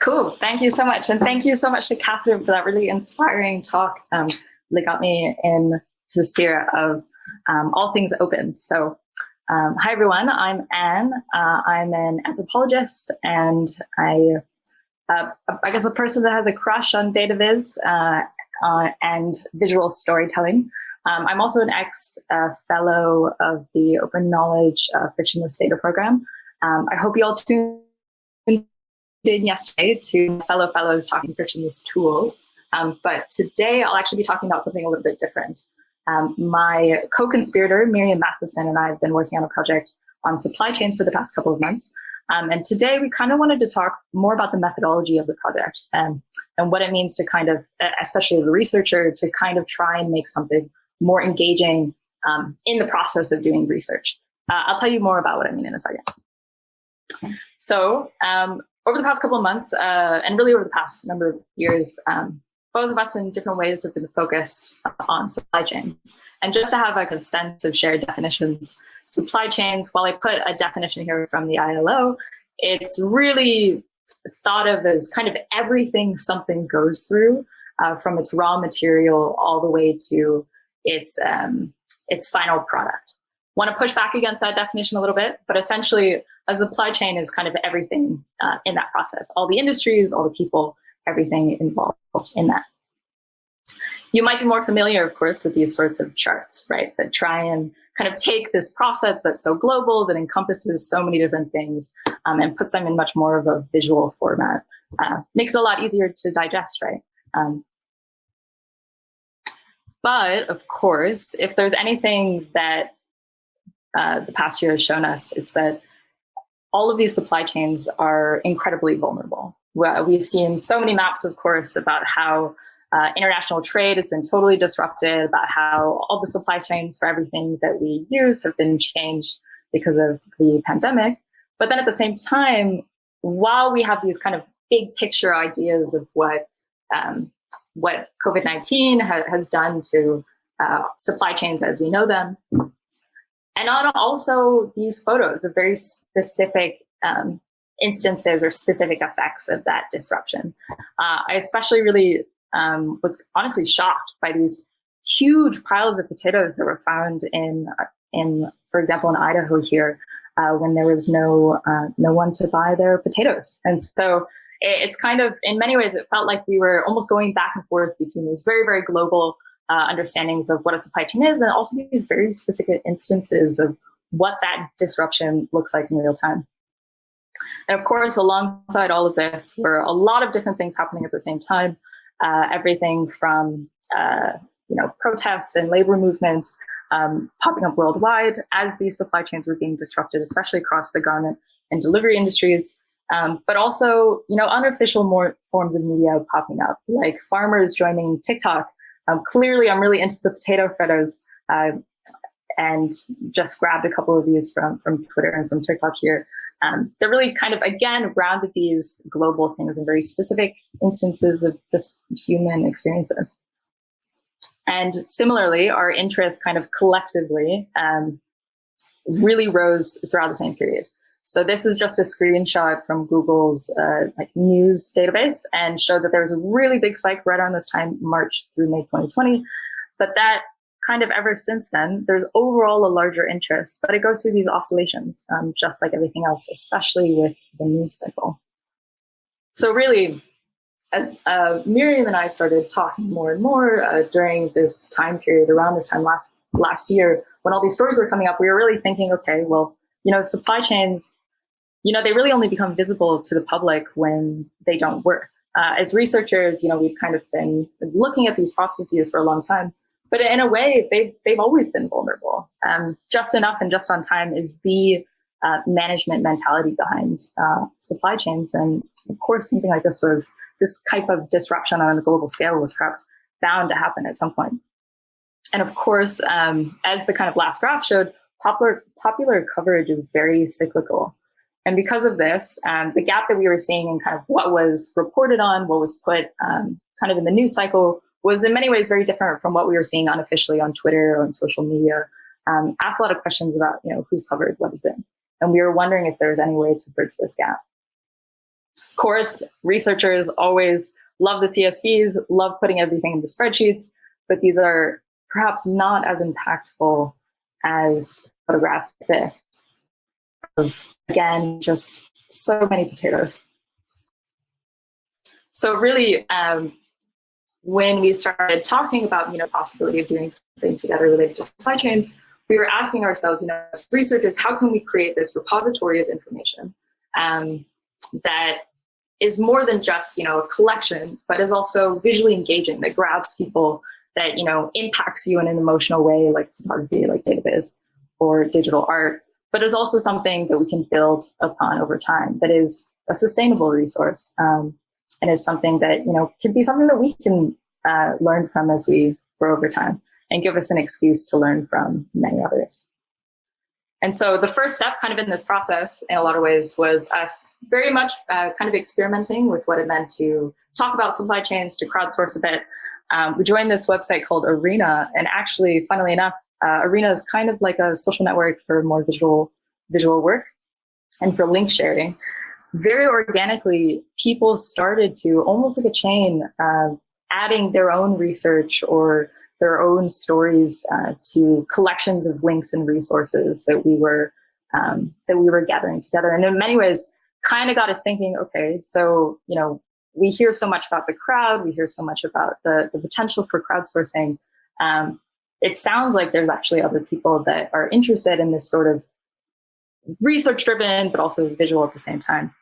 Cool. Thank you so much. And thank you so much to Catherine for that really inspiring talk. Um, really got me into the spirit of um, all things open. So um, hi, everyone. I'm Anne. Uh, I'm an anthropologist and I, uh, I guess a person that has a crush on data viz uh, uh and visual storytelling. Um, I'm also an ex-fellow uh, of the Open Knowledge uh, Frictionless Data Program. Um, I hope you all tuned in yesterday to fellow fellows talking frictionless tools. Um, but today I'll actually be talking about something a little bit different. Um, my co-conspirator, Miriam Matheson, and I have been working on a project on supply chains for the past couple of months. Um, and today we kind of wanted to talk more about the methodology of the project and, and what it means to kind of, especially as a researcher, to kind of try and make something more engaging um, in the process of doing research. Uh, I'll tell you more about what I mean in a second. So um, over the past couple of months, uh, and really over the past number of years, um, both of us in different ways have been focused on supply chains. And just to have like a sense of shared definitions, supply chains, while I put a definition here from the ILO, it's really thought of as kind of everything something goes through uh, from its raw material all the way to its, um, its final product. Want to push back against that definition a little bit, but essentially a supply chain is kind of everything uh, in that process, all the industries, all the people, everything involved in that. You might be more familiar, of course, with these sorts of charts, right, that try and kind of take this process that's so global, that encompasses so many different things, um, and puts them in much more of a visual format. Uh, makes it a lot easier to digest, right? Um, but of course, if there's anything that uh, the past year has shown us, it's that all of these supply chains are incredibly vulnerable. We've seen so many maps, of course, about how uh, international trade has been totally disrupted, about how all the supply chains for everything that we use have been changed because of the pandemic. But then at the same time, while we have these kind of big picture ideas of what um, what COVID-19 ha has done to uh, supply chains as we know them, and on also these photos of very specific um, instances or specific effects of that disruption. Uh, I especially really um, was honestly shocked by these huge piles of potatoes that were found in, in for example, in Idaho here, uh, when there was no uh, no one to buy their potatoes. And so it's kind of, in many ways, it felt like we were almost going back and forth between these very, very global uh, understandings of what a supply chain is, and also these very specific instances of what that disruption looks like in real time. And of course, alongside all of this were a lot of different things happening at the same time. Uh, everything from uh, you know protests and labor movements um, popping up worldwide as these supply chains were being disrupted, especially across the garment and delivery industries. Um, but also, you know, unofficial more forms of media popping up, like farmers joining TikTok um, clearly, I'm really into the potato fritters uh, and just grabbed a couple of these from, from Twitter and from TikTok here. Um, they're really kind of, again, grounded these global things in very specific instances of just human experiences. And similarly, our interest kind of collectively um, really rose throughout the same period. So this is just a screenshot from Google's uh, like news database and showed that there was a really big spike right around this time, March through May 2020. But that kind of ever since then, there's overall a larger interest, but it goes through these oscillations, um, just like everything else, especially with the news cycle. So really, as uh, Miriam and I started talking more and more uh, during this time period, around this time last last year, when all these stories were coming up, we were really thinking, okay, well, you know, supply chains, you know, they really only become visible to the public when they don't work. Uh, as researchers, you know, we've kind of been looking at these processes for a long time, but in a way, they've, they've always been vulnerable. Um, just enough and just on time is the uh, management mentality behind uh, supply chains. And of course, something like this was, this type of disruption on a global scale was perhaps bound to happen at some point. And of course, um, as the kind of last graph showed, popular, popular coverage is very cyclical. And because of this, um, the gap that we were seeing in kind of what was reported on, what was put um, kind of in the news cycle was in many ways very different from what we were seeing unofficially on Twitter or on social media. Um, asked a lot of questions about, you know, who's covered, what is it? And we were wondering if there was any way to bridge this gap. Of course, researchers always love the CSVs, love putting everything in the spreadsheets, but these are perhaps not as impactful as photographs like this. Of, again, just so many potatoes. So really, um, when we started talking about you know possibility of doing something together related to supply chains, we were asking ourselves, you know, as researchers, how can we create this repository of information um, that is more than just you know a collection, but is also visually engaging, that grabs people, that you know impacts you in an emotional way, like photography, like dataviz, or digital art, but is also something that we can build upon over time. That is a sustainable resource. Um, and is something that you know could be something that we can uh, learn from as we grow over time and give us an excuse to learn from many others. And so the first step kind of in this process in a lot of ways was us very much uh, kind of experimenting with what it meant to talk about supply chains, to crowdsource a bit. Um, we joined this website called Are.na and actually, funnily enough, uh, Are.na is kind of like a social network for more visual visual work and for link sharing very organically, people started to, almost like a chain, uh, adding their own research or their own stories uh, to collections of links and resources that we were um, that we were gathering together. And in many ways, kind of got us thinking, okay, so, you know, we hear so much about the crowd, we hear so much about the, the potential for crowdsourcing. Um, it sounds like there's actually other people that are interested in this sort of research driven, but also visual at the same time.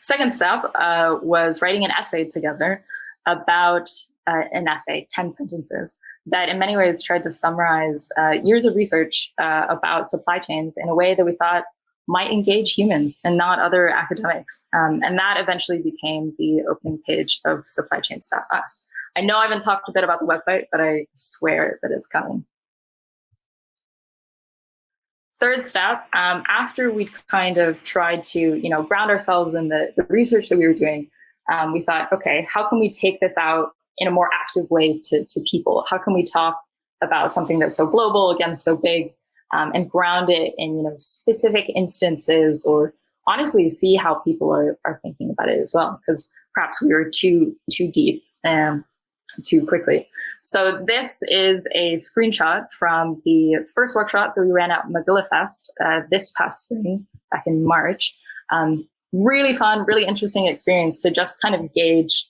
Second step uh, was writing an essay together about uh, an essay, 10 sentences, that in many ways tried to summarize uh, years of research uh, about supply chains in a way that we thought might engage humans and not other academics. Um, and that eventually became the opening page of supplychains.us. I know I haven't talked a bit about the website, but I swear that it's coming. Third step, um, after we'd kind of tried to, you know, ground ourselves in the, the research that we were doing, um, we thought, okay, how can we take this out in a more active way to, to people? How can we talk about something that's so global, again, so big, um, and ground it in, you know, specific instances or honestly see how people are, are thinking about it as well? Because perhaps we were too, too deep. Um, too quickly. So this is a screenshot from the first workshop that we ran at Mozilla Fest uh, this past spring, back in March. Um, really fun, really interesting experience to just kind of gauge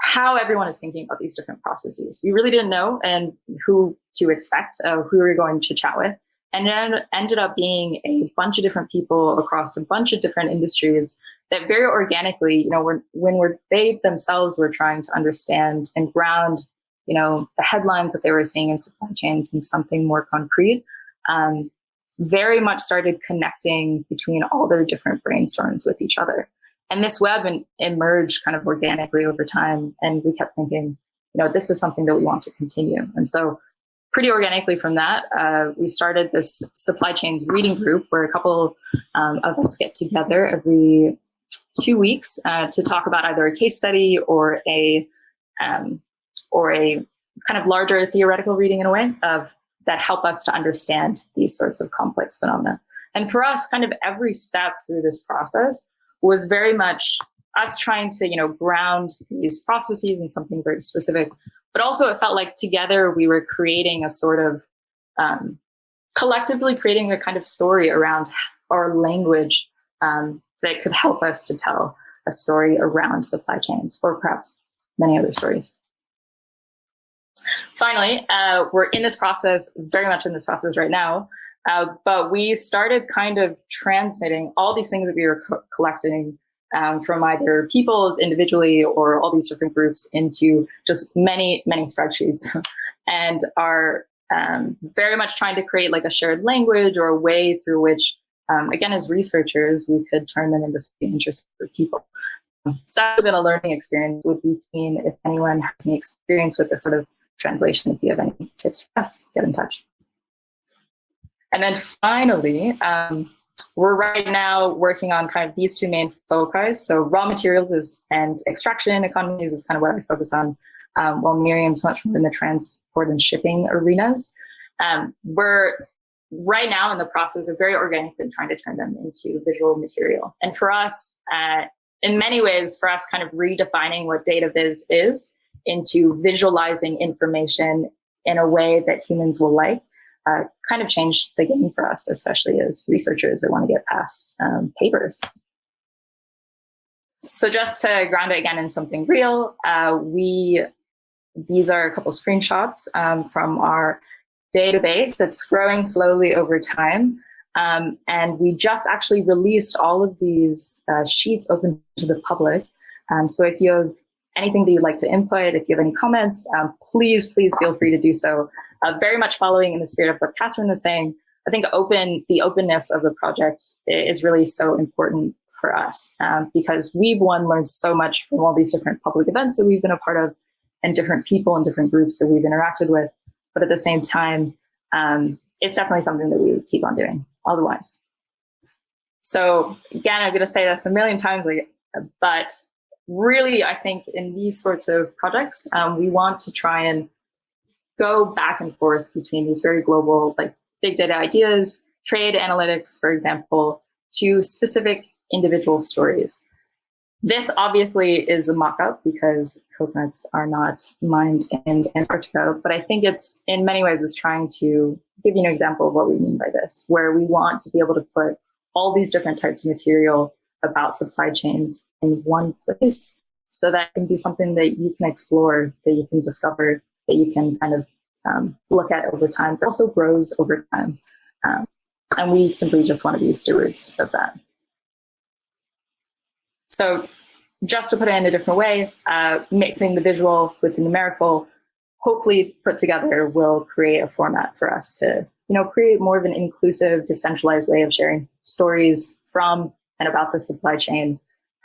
how everyone is thinking about these different processes. We really didn't know and who to expect, uh, who we were going to chat with. And then ended up being a bunch of different people across a bunch of different industries that very organically, you know, when, when we're, they themselves were trying to understand and ground, you know, the headlines that they were seeing in supply chains and something more concrete, um, very much started connecting between all their different brainstorms with each other. And this web and, emerged kind of organically over time. And we kept thinking, you know, this is something that we want to continue. And so pretty organically from that, uh, we started this supply chains reading group where a couple um, of us get together every two weeks uh, to talk about either a case study or a um, or a kind of larger theoretical reading in a way of that help us to understand these sorts of complex phenomena. And for us, kind of every step through this process was very much us trying to, you know, ground these processes in something very specific. But also, it felt like together we were creating a sort of um, collectively creating a kind of story around our language um, that could help us to tell a story around supply chains or perhaps many other stories. Finally, uh, we're in this process, very much in this process right now, uh, but we started kind of transmitting all these things that we were co collecting um, from either people's individually or all these different groups into just many, many spreadsheets and are um, very much trying to create like a shared language or a way through which um, again, as researchers, we could turn them into interesting for people. So it's been a learning experience. Would be keen if anyone has any experience with this sort of translation. If you have any tips for us, get in touch. And then finally, um, we're right now working on kind of these two main foci. So raw materials is and extraction economies is kind of what I focus on, um, while Miriam's much more in the transport and shipping arenas. Um, we're right now in the process of very organically trying to turn them into visual material. And for us, uh, in many ways, for us kind of redefining what data viz is into visualizing information in a way that humans will like, uh, kind of changed the game for us, especially as researchers that want to get past um, papers. So just to ground it again in something real, uh, we these are a couple screenshots um, from our database. It's growing slowly over time. Um, and we just actually released all of these uh, sheets open to the public. Um, so if you have anything that you'd like to input, if you have any comments, um, please, please feel free to do so. Uh, very much following in the spirit of what Catherine was saying, I think open the openness of the project is really so important for us um, because we've one learned so much from all these different public events that we've been a part of and different people and different groups that we've interacted with. But at the same time, um, it's definitely something that we would keep on doing otherwise. So again, I'm going to say this a million times, but really, I think in these sorts of projects, um, we want to try and go back and forth between these very global, like big data ideas, trade analytics, for example, to specific individual stories. This obviously is a mock-up because coconuts are not mined in Antarctica, but I think it's in many ways is trying to give you an example of what we mean by this, where we want to be able to put all these different types of material about supply chains in one place so that can be something that you can explore, that you can discover, that you can kind of um, look at over time. It also grows over time. Um, and we simply just want to be stewards of that. So just to put it in a different way, uh, mixing the visual with the numerical, hopefully put together will create a format for us to you know, create more of an inclusive, decentralized way of sharing stories from and about the supply chain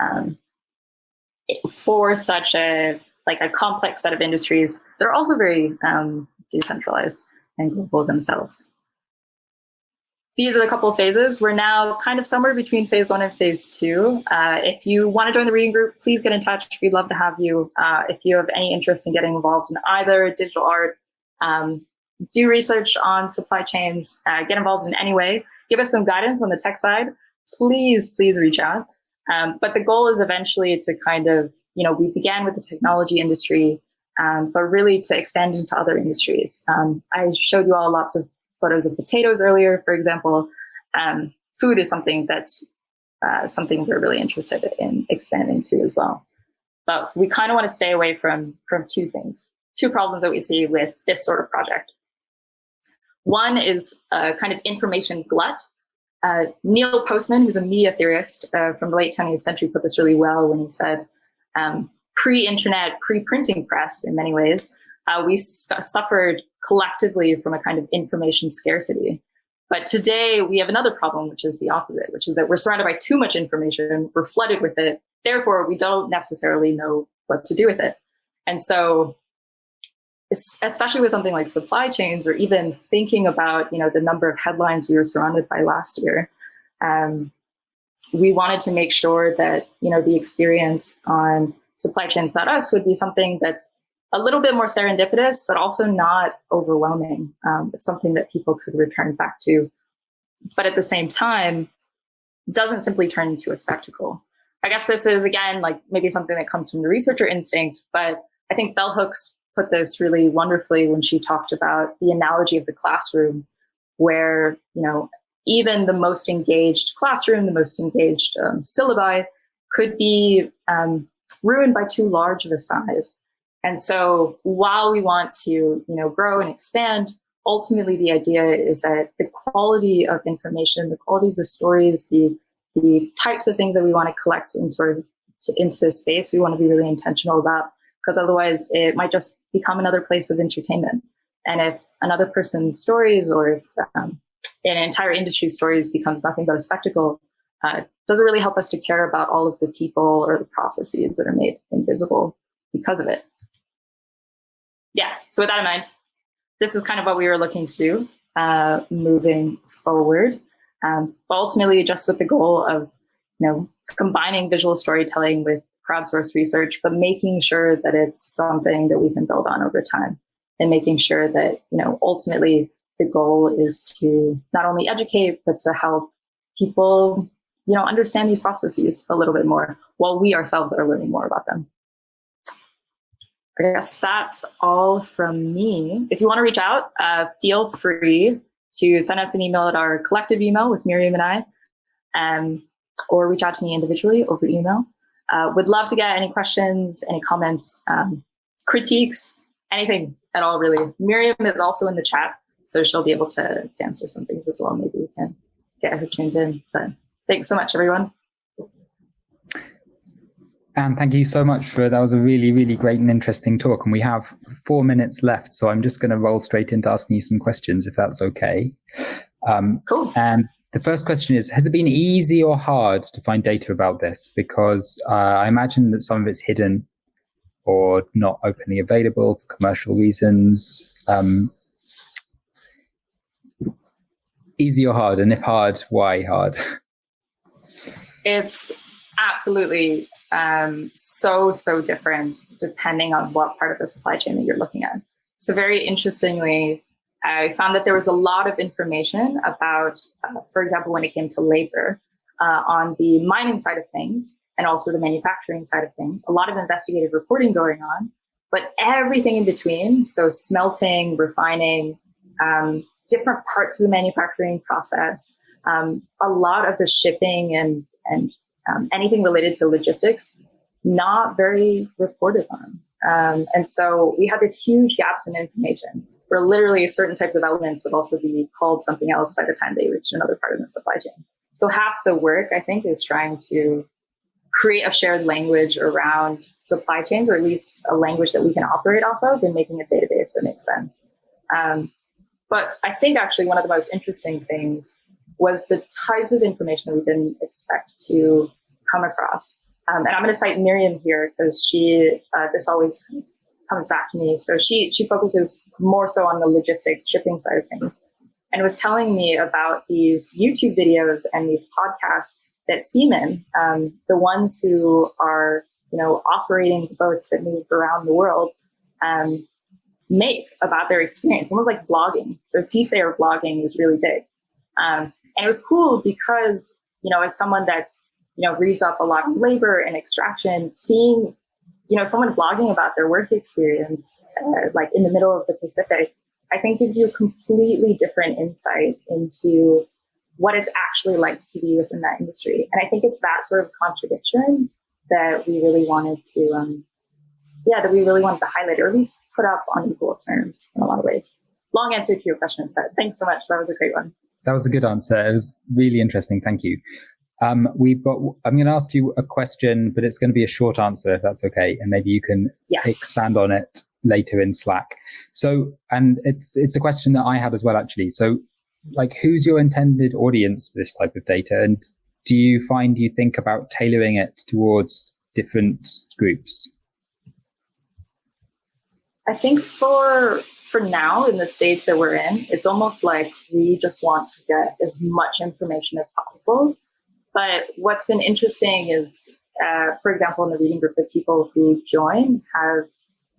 um, for such a like a complex set of industries that are also very um, decentralized and global themselves these are a couple of phases. We're now kind of somewhere between phase one and phase two. Uh, if you want to join the reading group, please get in touch. We'd love to have you. Uh, if you have any interest in getting involved in either digital art, um, do research on supply chains, uh, get involved in any way, give us some guidance on the tech side, please, please reach out. Um, but the goal is eventually to kind of, you know, we began with the technology industry, um, but really to expand into other industries. Um, I showed you all lots of photos of potatoes earlier, for example, um, food is something that's uh, something we're really interested in expanding to as well. But we kind of want to stay away from, from two things, two problems that we see with this sort of project. One is a kind of information glut. Uh, Neil Postman, who's a media theorist uh, from the late 20th century, put this really well when he said, um, pre-internet, pre-printing press in many ways, uh, we suffered collectively from a kind of information scarcity. But today we have another problem, which is the opposite, which is that we're surrounded by too much information, we're flooded with it, therefore we don't necessarily know what to do with it. And so especially with something like supply chains or even thinking about you know the number of headlines we were surrounded by last year, um, we wanted to make sure that you know the experience on supply chains.us would be something that's a little bit more serendipitous, but also not overwhelming. Um, it's something that people could return back to, but at the same time, doesn't simply turn into a spectacle. I guess this is, again, like maybe something that comes from the researcher instinct, but I think Bell Hooks put this really wonderfully when she talked about the analogy of the classroom, where, you know, even the most engaged classroom, the most engaged um, syllabi could be um, ruined by too large of a size. And so while we want to, you know, grow and expand, ultimately the idea is that the quality of information, the quality of the stories, the, the types of things that we want to collect into, into this space, we want to be really intentional about because otherwise it might just become another place of entertainment. And if another person's stories or if um, an entire industry's stories becomes nothing but a spectacle, uh, doesn't really help us to care about all of the people or the processes that are made invisible because of it so with that in mind, this is kind of what we were looking to do uh, moving forward. Um, but ultimately, just with the goal of you know combining visual storytelling with crowdsourced research, but making sure that it's something that we can build on over time, and making sure that you know ultimately the goal is to not only educate, but to help people, you know, understand these processes a little bit more while we ourselves are learning more about them. I guess that's all from me. If you want to reach out, uh, feel free to send us an email at our collective email with Miriam and I, um, or reach out to me individually over email. Uh, would love to get any questions, any comments, um, critiques, anything at all, really. Miriam is also in the chat, so she'll be able to, to answer some things as well. Maybe we can get her tuned in. But thanks so much, everyone. And thank you so much for that was a really, really great and interesting talk. And we have four minutes left, so I'm just going to roll straight into asking you some questions, if that's okay. Um, cool. And the first question is, has it been easy or hard to find data about this? Because uh, I imagine that some of it's hidden or not openly available for commercial reasons. Um, easy or hard? And if hard, why hard? It's absolutely um, so, so different depending on what part of the supply chain that you're looking at. So very interestingly, I found that there was a lot of information about, uh, for example, when it came to labor uh, on the mining side of things and also the manufacturing side of things, a lot of investigative reporting going on, but everything in between, so smelting, refining, um, different parts of the manufacturing process, um, a lot of the shipping and, and um, anything related to logistics, not very reported on. Um, and so we had this huge gaps in information where literally certain types of elements would also be called something else by the time they reach another part of the supply chain. So half the work, I think, is trying to create a shared language around supply chains, or at least a language that we can operate off of and making a database that makes sense. Um, but I think actually one of the most interesting things was the types of information that we didn't expect to come across. Um, and I'm going to cite Miriam here because she, uh, this always comes back to me. So she, she focuses more so on the logistics shipping side of things and was telling me about these YouTube videos and these podcasts that seamen, um, the ones who are, you know, operating boats that move around the world, um, make about their experience, almost like blogging. So seafarer blogging is really big. Um, and it was cool because, you know, as someone that's, you know, reads up a lot of labor and extraction, seeing, you know, someone blogging about their work experience, uh, like in the middle of the Pacific, I think gives you a completely different insight into what it's actually like to be within that industry. And I think it's that sort of contradiction that we really wanted to, um, yeah, that we really wanted to highlight or at least put up on equal terms in a lot of ways. Long answer to your question, but thanks so much. That was a great one. That was a good answer. It was really interesting. Thank you. Um, we've got. I'm going to ask you a question, but it's going to be a short answer, if that's okay, and maybe you can yes. expand on it later in Slack. So, and it's it's a question that I had as well, actually. So, like, who's your intended audience for this type of data, and do you find you think about tailoring it towards different groups? I think for for now, in the stage that we're in, it's almost like we just want to get as much information as possible. But what's been interesting is, uh, for example, in the reading group, the people who join have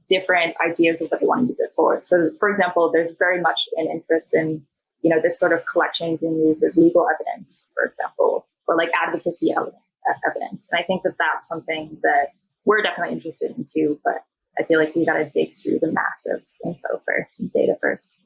different ideas of what they want to use it for. So, for example, there's very much an interest in, you know, this sort of collection being used as legal evidence, for example, or like advocacy evidence. And I think that that's something that we're definitely interested in too. But I feel like we got to dig through the massive info first data first.